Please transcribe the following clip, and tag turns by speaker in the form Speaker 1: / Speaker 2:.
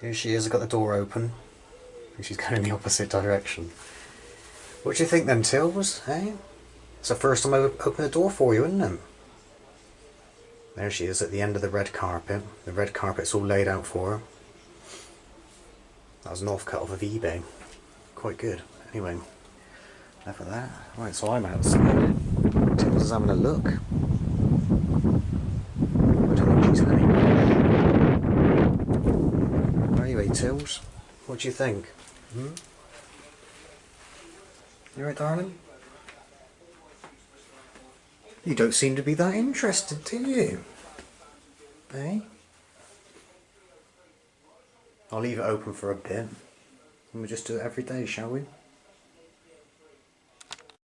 Speaker 1: Here she is, I've got the door open. And she's going in the opposite direction. What do you think then, Tills? Hey? It's the first time I've opened the door for you, isn't it? There she is at the end of the red carpet. The red carpet's all laid out for her. That was an off-cut off of eBay. Quite good. Anyway, enough of that. Right, so I'm outside. Tills is having a look. I don't know what she's having. Tills, what do you think? Hmm? You right, darling? You don't seem to be that interested, do you? Eh? I'll leave it open for a bit. And we'll just do it every day, shall we?